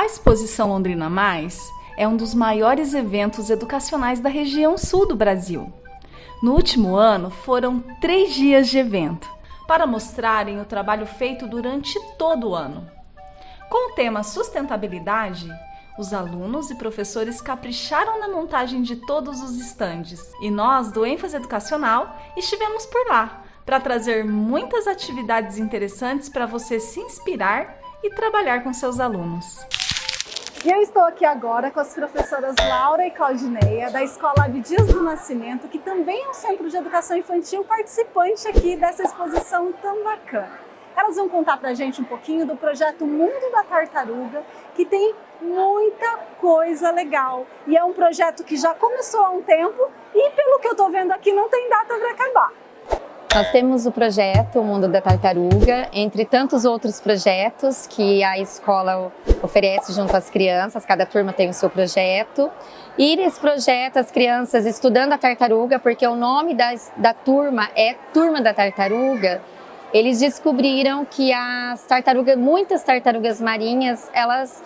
A Exposição Londrina Mais é um dos maiores eventos educacionais da região sul do Brasil. No último ano, foram três dias de evento para mostrarem o trabalho feito durante todo o ano. Com o tema sustentabilidade, os alunos e professores capricharam na montagem de todos os estandes e nós, do ênfase educacional, estivemos por lá para trazer muitas atividades interessantes para você se inspirar e trabalhar com seus alunos. E eu estou aqui agora com as professoras Laura e Claudineia, da Escola Abdias do Nascimento, que também é um centro de educação infantil participante aqui dessa exposição tão bacana. Elas vão contar para a gente um pouquinho do projeto Mundo da Tartaruga, que tem muita coisa legal. E é um projeto que já começou há um tempo e, pelo que eu estou vendo aqui, não tem data para acabar. Nós temos o projeto O Mundo da Tartaruga, entre tantos outros projetos que a escola oferece junto às crianças, cada turma tem o seu projeto. E nesse projeto, as crianças estudando a tartaruga, porque o nome da, da turma é Turma da Tartaruga, eles descobriram que as tartarugas, muitas tartarugas marinhas, elas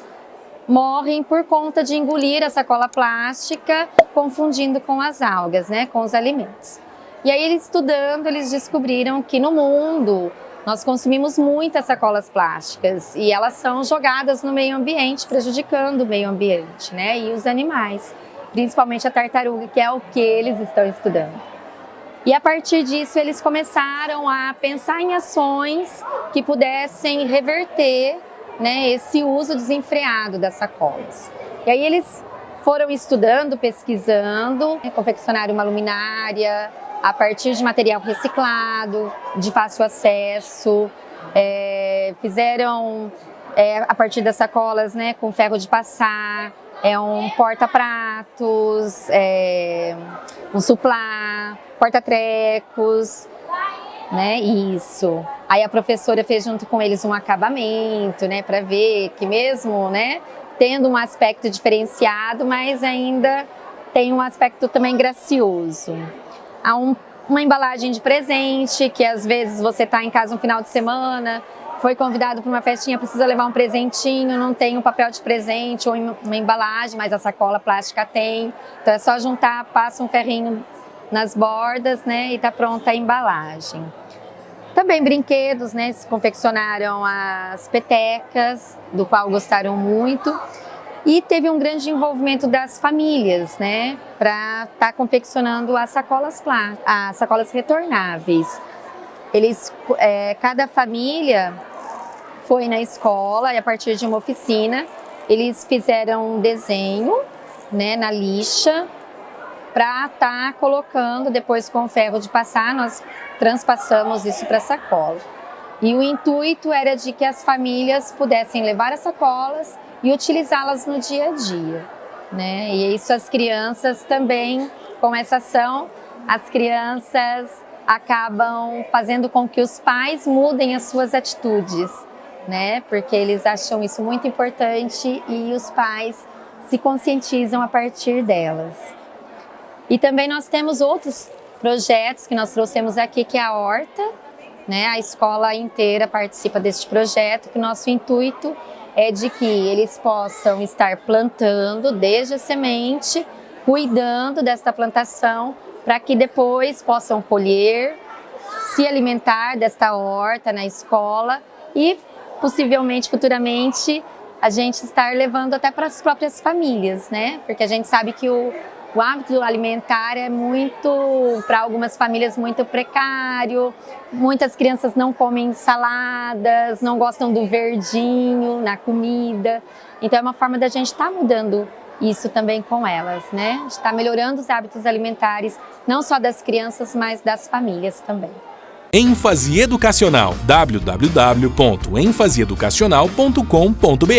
morrem por conta de engolir a sacola plástica, confundindo com as algas, né, com os alimentos. E aí, eles estudando, eles descobriram que no mundo nós consumimos muitas sacolas plásticas e elas são jogadas no meio ambiente, prejudicando o meio ambiente né? e os animais, principalmente a tartaruga, que é o que eles estão estudando. E a partir disso, eles começaram a pensar em ações que pudessem reverter né, esse uso desenfreado das sacolas. E aí eles foram estudando, pesquisando, confeccionaram uma luminária, a partir de material reciclado, de fácil acesso, é, fizeram é, a partir das sacolas né, com ferro de passar, é um porta-pratos, é, um suplá, porta-trecos, né, isso. Aí a professora fez junto com eles um acabamento, né, para ver que mesmo, né, tendo um aspecto diferenciado, mas ainda tem um aspecto também gracioso a um, uma embalagem de presente, que às vezes você está em casa um final de semana, foi convidado para uma festinha, precisa levar um presentinho, não tem um papel de presente ou uma embalagem, mas a sacola plástica tem. Então é só juntar, passa um ferrinho nas bordas, né, e tá pronta a embalagem. Também brinquedos, né, se confeccionaram as petecas, do qual gostaram muito. E teve um grande envolvimento das famílias, né, para estar tá confeccionando as sacolas as sacolas retornáveis. Eles, é, cada família foi na escola e a partir de uma oficina eles fizeram um desenho, né, na lixa para estar tá colocando depois com o ferro de passar, nós transpassamos isso para a sacola. E o intuito era de que as famílias pudessem levar as sacolas e utilizá-las no dia a dia. Né? E isso as crianças também, com essa ação, as crianças acabam fazendo com que os pais mudem as suas atitudes, né? Porque eles acham isso muito importante e os pais se conscientizam a partir delas. E também nós temos outros projetos que nós trouxemos aqui, que é a Horta, né? A escola inteira participa deste projeto, que nosso intuito é de que eles possam estar plantando desde a semente, cuidando desta plantação, para que depois possam colher, se alimentar desta horta na escola e possivelmente futuramente a gente estar levando até para as próprias famílias, né? Porque a gente sabe que o, o hábito alimentar é muito, para algumas famílias, muito precário. Muitas crianças não comem saladas, não gostam do verdinho na comida. Então é uma forma da gente estar tá mudando isso também com elas, né? Está melhorando os hábitos alimentares, não só das crianças, mas das famílias também. ênfase educacional www.enfaseeducacional.com.br